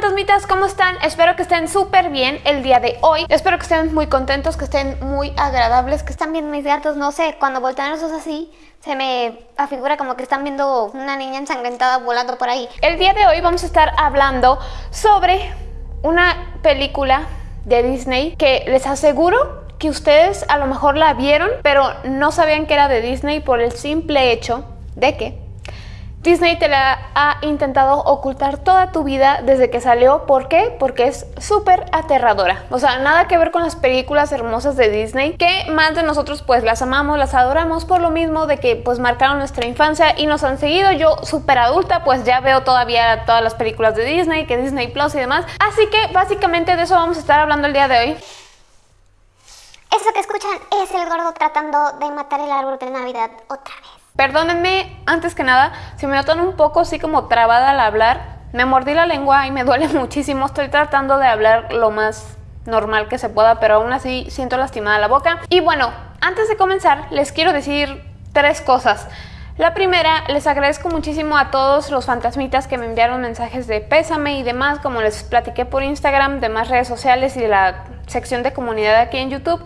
fantasmitas, ¿cómo están? Espero que estén súper bien el día de hoy. Espero que estén muy contentos, que estén muy agradables, que están viendo mis gatos, no sé, cuando voltean los ojos así, se me afigura como que están viendo una niña ensangrentada volando por ahí. El día de hoy vamos a estar hablando sobre una película de Disney que les aseguro que ustedes a lo mejor la vieron, pero no sabían que era de Disney por el simple hecho de que Disney te la ha intentado ocultar toda tu vida desde que salió. ¿Por qué? Porque es súper aterradora. O sea, nada que ver con las películas hermosas de Disney, que más de nosotros pues las amamos, las adoramos por lo mismo de que pues marcaron nuestra infancia y nos han seguido. Yo súper adulta pues ya veo todavía todas las películas de Disney, que Disney Plus y demás. Así que básicamente de eso vamos a estar hablando el día de hoy. Eso que escuchan es el gordo tratando de matar el árbol de Navidad otra vez. Perdónenme, antes que nada, si me notan un poco así como trabada al hablar, me mordí la lengua y me duele muchísimo. Estoy tratando de hablar lo más normal que se pueda, pero aún así siento lastimada la boca. Y bueno, antes de comenzar, les quiero decir tres cosas. La primera, les agradezco muchísimo a todos los fantasmitas que me enviaron mensajes de pésame y demás, como les platiqué por Instagram, demás redes sociales y de la sección de comunidad aquí en YouTube.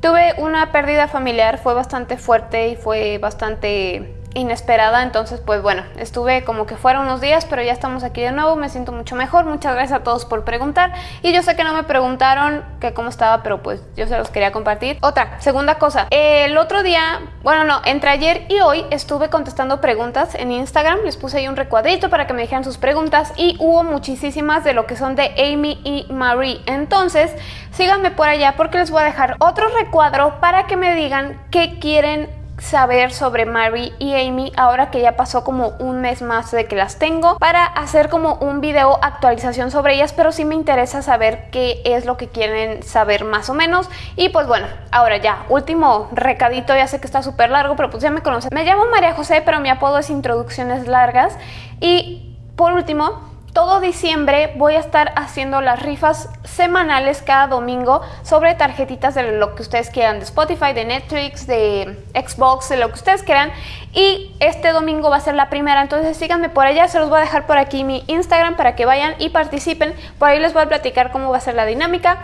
Tuve una pérdida familiar, fue bastante fuerte y fue bastante inesperada, entonces pues bueno, estuve como que fuera unos días, pero ya estamos aquí de nuevo, me siento mucho mejor, muchas gracias a todos por preguntar. Y yo sé que no me preguntaron que cómo estaba, pero pues yo se los quería compartir. Otra, segunda cosa, el otro día, bueno no, entre ayer y hoy estuve contestando preguntas en Instagram, les puse ahí un recuadrito para que me dijeran sus preguntas y hubo muchísimas de lo que son de Amy y Marie, entonces síganme por allá porque les voy a dejar otro recuadro para que me digan qué quieren saber sobre Mary y Amy ahora que ya pasó como un mes más de que las tengo para hacer como un video actualización sobre ellas pero sí me interesa saber qué es lo que quieren saber más o menos. Y pues bueno ahora ya último recadito ya sé que está súper largo pero pues ya me conocen. Me llamo María José pero mi apodo es introducciones largas. Y por último todo diciembre voy a estar haciendo las rifas semanales cada domingo sobre tarjetitas de lo que ustedes quieran, de Spotify, de Netflix, de Xbox, de lo que ustedes quieran. Y este domingo va a ser la primera, entonces síganme por allá, se los voy a dejar por aquí mi Instagram para que vayan y participen. Por ahí les voy a platicar cómo va a ser la dinámica.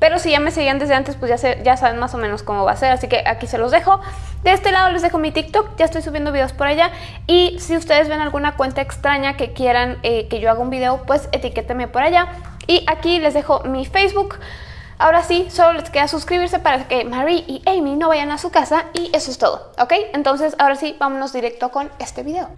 Pero si ya me seguían desde antes, pues ya, ya saben más o menos cómo va a ser, así que aquí se los dejo. De este lado les dejo mi TikTok, ya estoy subiendo videos por allá. Y si ustedes ven alguna cuenta extraña que quieran eh, que yo haga un video, pues etiquétenme por allá. Y aquí les dejo mi Facebook. Ahora sí, solo les queda suscribirse para que Marie y Amy no vayan a su casa y eso es todo, ¿ok? Entonces ahora sí, vámonos directo con este video.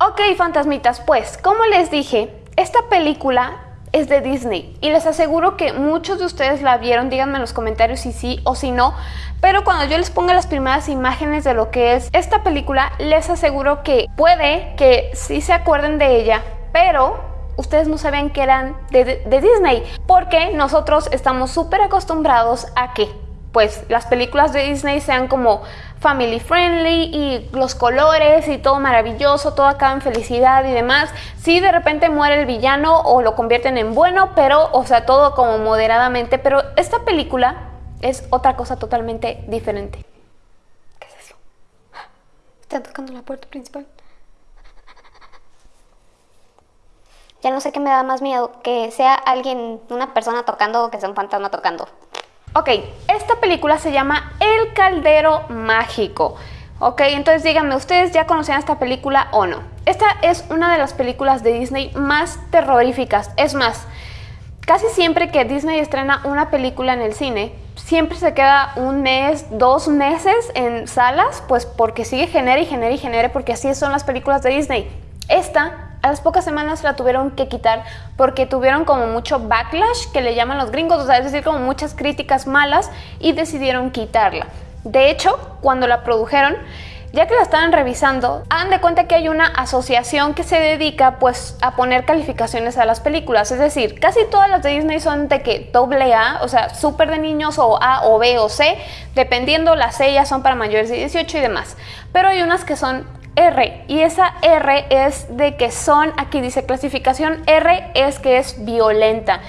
Ok, fantasmitas, pues como les dije, esta película es de Disney. Y les aseguro que muchos de ustedes la vieron, díganme en los comentarios si sí o si no, pero cuando yo les ponga las primeras imágenes de lo que es esta película, les aseguro que puede que sí se acuerden de ella, pero ustedes no sabían que eran de, de Disney, porque nosotros estamos súper acostumbrados a que pues las películas de Disney sean como family friendly y los colores y todo maravilloso, todo acaba en felicidad y demás. Si de repente muere el villano o lo convierten en bueno, pero, o sea, todo como moderadamente, pero esta película es otra cosa totalmente diferente. ¿Qué es eso? Están tocando la puerta principal. Ya no sé qué me da más miedo, que sea alguien, una persona tocando o que sea un fantasma tocando. Ok, esta película se llama El Caldero Mágico. Ok, entonces díganme, ¿ustedes ya conocían esta película o no? Esta es una de las películas de Disney más terroríficas. Es más, casi siempre que Disney estrena una película en el cine, siempre se queda un mes, dos meses en salas, pues porque sigue genere y genere y genere, porque así son las películas de Disney. Esta a las pocas semanas la tuvieron que quitar porque tuvieron como mucho backlash, que le llaman los gringos, o sea, es decir, como muchas críticas malas y decidieron quitarla. De hecho, cuando la produjeron, ya que la estaban revisando, hagan de cuenta que hay una asociación que se dedica pues a poner calificaciones a las películas, es decir, casi todas las de Disney son de que doble A, o sea, súper de niños o A o B o C, dependiendo las ya son para mayores de 18 y demás, pero hay unas que son R y esa R es de que son, aquí dice clasificación R es que es violenta.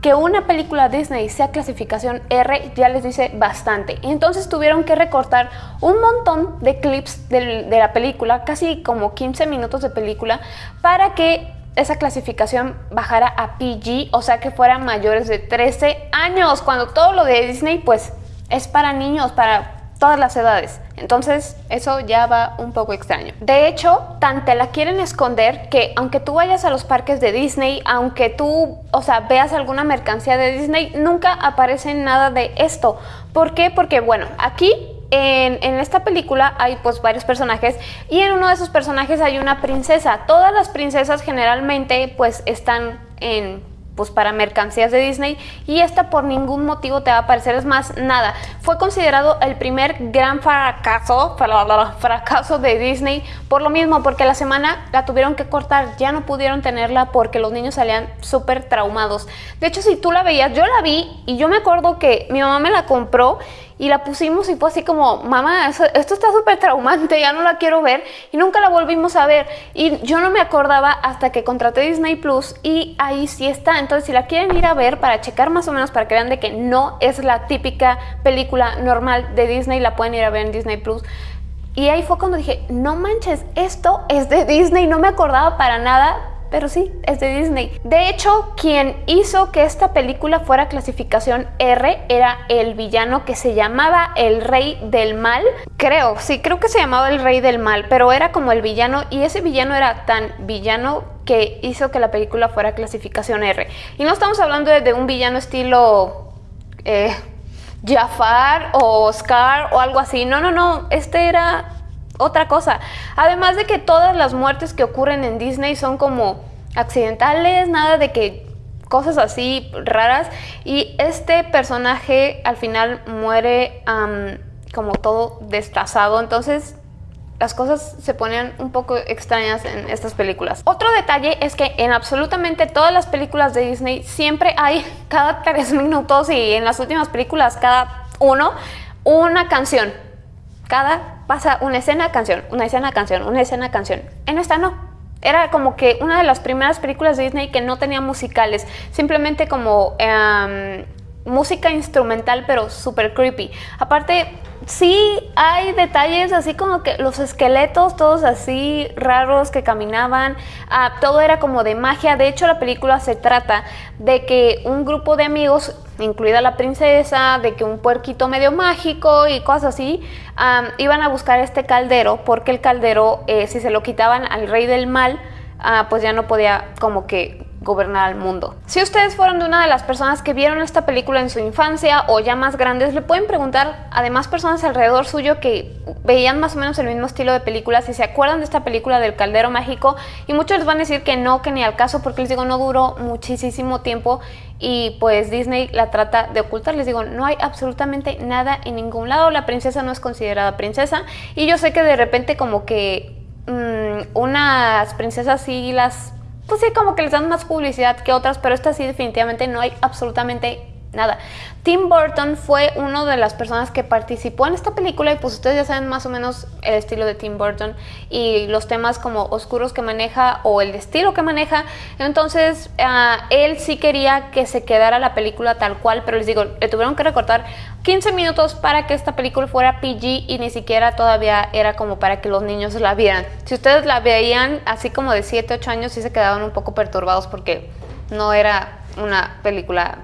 Que una película Disney sea clasificación R ya les dice bastante. Entonces tuvieron que recortar un montón de clips de, de la película, casi como 15 minutos de película, para que esa clasificación bajara a PG, o sea que fueran mayores de 13 años, cuando todo lo de Disney pues es para niños, para todas las edades. Entonces eso ya va un poco extraño. De hecho, tan te la quieren esconder que aunque tú vayas a los parques de Disney, aunque tú, o sea, veas alguna mercancía de Disney, nunca aparece nada de esto. ¿Por qué? Porque bueno, aquí en, en, esta película hay pues varios personajes y en uno de esos personajes hay una princesa. Todas las princesas generalmente pues están en pues para mercancías de Disney y esta por ningún motivo te va a aparecer, es más, nada. Fue considerado el primer gran fracaso, fracaso de Disney por lo mismo, porque la semana la tuvieron que cortar, ya no pudieron tenerla porque los niños salían súper traumados. De hecho, si tú la veías, yo la vi y yo me acuerdo que mi mamá me la compró y la pusimos y fue así como, mamá, esto está súper traumante, ya no la quiero ver y nunca la volvimos a ver y yo no me acordaba hasta que contraté Disney Plus y ahí sí está, entonces si la quieren ir a ver para checar más o menos para que vean de que no es la típica película normal de Disney, la pueden ir a ver en Disney Plus. Y ahí fue cuando dije, no manches, esto es de Disney, no me acordaba para nada pero sí, es de Disney. De hecho, quien hizo que esta película fuera clasificación R era el villano que se llamaba el Rey del Mal. Creo, sí, creo que se llamaba el Rey del Mal, pero era como el villano y ese villano era tan villano que hizo que la película fuera clasificación R. Y no estamos hablando de, un villano estilo... Eh, Jafar o Oscar o algo así. No, no, no. Este era otra cosa. Además de que todas las muertes que ocurren en Disney son como accidentales, nada de que cosas así raras. Y este personaje al final muere como todo destazado. Entonces las cosas se ponen un poco extrañas en estas películas. Otro detalle es que en absolutamente todas las películas de Disney siempre hay cada tres minutos y en las últimas películas cada uno una canción. Cada pasa una escena, canción, una escena, canción, una escena, canción. En esta no. Era como que una de las primeras películas de Disney que no tenía musicales, simplemente como em, música instrumental pero súper creepy. Aparte, sí hay detalles así como que los esqueletos todos así raros que caminaban, ah, todo era como de magia. De hecho, la película se trata de que un grupo de amigos, incluida la princesa, de que un puerquito medio mágico y cosas así, iban a buscar este caldero porque el caldero, eh, si se lo quitaban al rey del mal, ah, pues ya no podía como que gobernar al mundo. Si ustedes fueron de una de las personas que vieron esta película en su infancia o ya más grandes, le pueden preguntar a demás personas alrededor suyo que veían más o menos el mismo estilo de películas si se acuerdan de esta película del caldero mágico y muchos les van a decir que no, que ni al caso porque les digo no duró muchísimo tiempo y pues Disney la trata de ocultar. Les digo, no hay absolutamente nada en ningún lado, la princesa no es considerada princesa y yo sé que de repente como que mm, unas princesas sí las pues sí, como que les dan más publicidad que otras, pero esta sí definitivamente no hay absolutamente nada. Tim Burton fue una de las personas que participó en esta película y pues ustedes ya saben más o menos el estilo de Tim Burton y los temas como oscuros que maneja o el estilo que maneja. Entonces ah, él sí quería que se quedara la película tal cual, pero les digo, le tuvieron que recortar 15 minutos para que esta película fuera PG y ni siquiera todavía era como para que los niños la vieran. Si ustedes la veían así como de 7, 8 años sí se quedaban un poco perturbados porque no era una película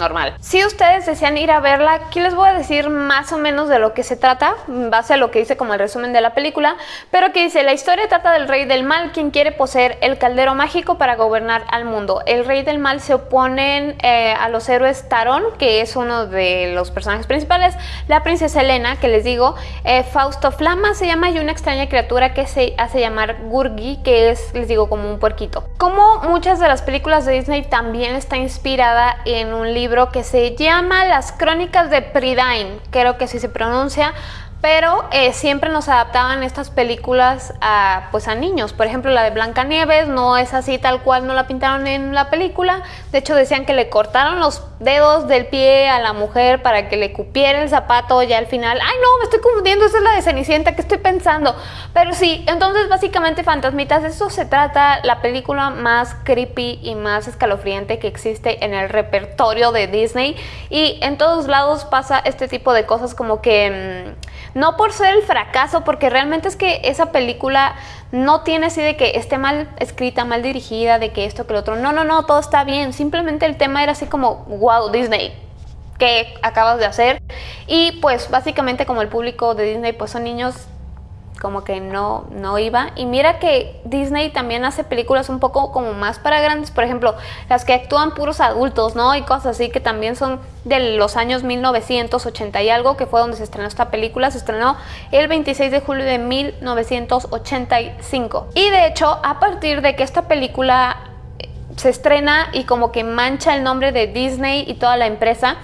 normal. Si ustedes desean ir a verla, aquí les voy a decir más o menos de lo que se trata, en base a lo que dice como el resumen de la película, pero aquí dice, la historia trata del rey del mal, quien quiere poseer el caldero mágico para gobernar al mundo. El rey del mal se oponen eh, a los héroes Tarón, que es uno de los personajes principales, la princesa Elena, que les digo, eh, Fausto Flama se llama y una extraña criatura que se hace llamar Gurgi, que es, les digo, como un puerquito. Como muchas de las películas de Disney también está inspirada en un libro que se llama Las Crónicas de Prydain, creo que así se pronuncia, pero eh, siempre nos adaptaban estas películas a, pues a niños. Por ejemplo, la de Blancanieves no es así tal cual no la pintaron en la película. De hecho, decían que le cortaron los dedos del pie a la mujer para que le cupiera el zapato ya al final. Ay, no, me estoy confundiendo, esa es la de Cenicienta, ¿qué estoy pensando? Pero sí, entonces básicamente Fantasmitas, eso se trata la película más creepy y más escalofriante que existe en el repertorio de Disney. Y en todos lados pasa este tipo de cosas como que... No por ser el fracaso, porque realmente es que esa película no tiene así de que esté mal escrita, mal dirigida, de que esto, que lo otro. No, no, no, todo está bien. Simplemente el tema era así como, wow, Disney, ¿qué acabas de hacer? Y pues básicamente como el público de Disney pues son niños como que no, no iba. Y mira que Disney también hace películas un poco como más para grandes, por ejemplo, las que actúan puros adultos, ¿no? Y cosas así que también son de los años 1980 y algo, que fue donde se estrenó esta película, se estrenó el 26 de julio de 1985. Y de hecho, a partir de que esta película eh, se estrena y como que mancha el nombre de Disney y toda la empresa,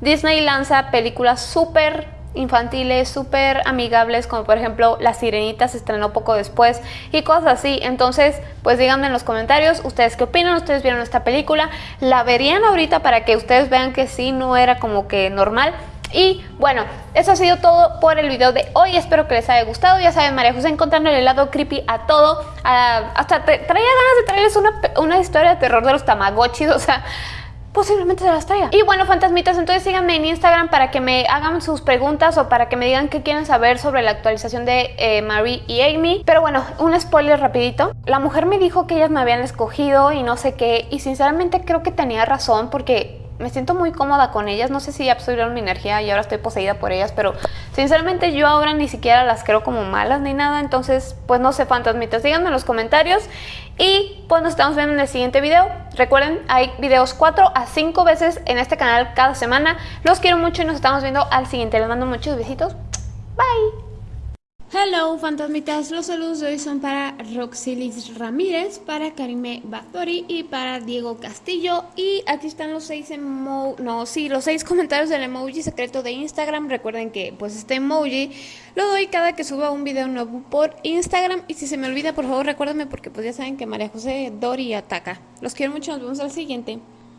Disney lanza películas súper infantiles súper amigables, como por ejemplo La Sirenita se estrenó poco después y cosas así. Entonces, pues díganme en los comentarios ustedes qué opinan, ustedes vieron esta película, la verían ahorita para que ustedes vean que sí, no era como que normal. Y bueno, eso ha sido todo por el video de hoy. Espero que les haya gustado. Ya saben, María José encontrando el lado creepy a todo. hasta traía ganas de traerles una, una historia de terror de los Tamagotchis. O sea, posiblemente se las traiga. Y bueno, fantasmitas, entonces síganme en Instagram para que me hagan sus preguntas o para que me digan qué quieren saber sobre la actualización de eh, Marie y Amy. Pero bueno, un spoiler rapidito. La mujer me dijo que ellas me habían escogido y no sé qué, y sinceramente creo que tenía razón porque me siento muy cómoda con ellas. No sé si absorbieron mi energía y ahora estoy poseída por ellas, pero sinceramente yo ahora ni siquiera las creo como malas ni nada. Entonces, pues no sé, fantasmitas, díganme en los comentarios. Y pues nos estamos viendo en el siguiente video. Recuerden, hay videos 4 a 5 veces en este canal cada semana. Los quiero mucho y nos estamos viendo al siguiente. Les mando muchos besitos. Bye. Hello fantasmitas, los saludos de hoy son para Roxelis Ramírez, para Karime Batori y para Diego Castillo. Y aquí están los seis no, sí, los seis comentarios del emoji secreto de Instagram, recuerden que pues este emoji lo doy cada que suba un video nuevo por Instagram. Y si se me olvida por favor recuérdenme porque pues ya saben que María José Dori ataca. Los quiero mucho, nos vemos al siguiente.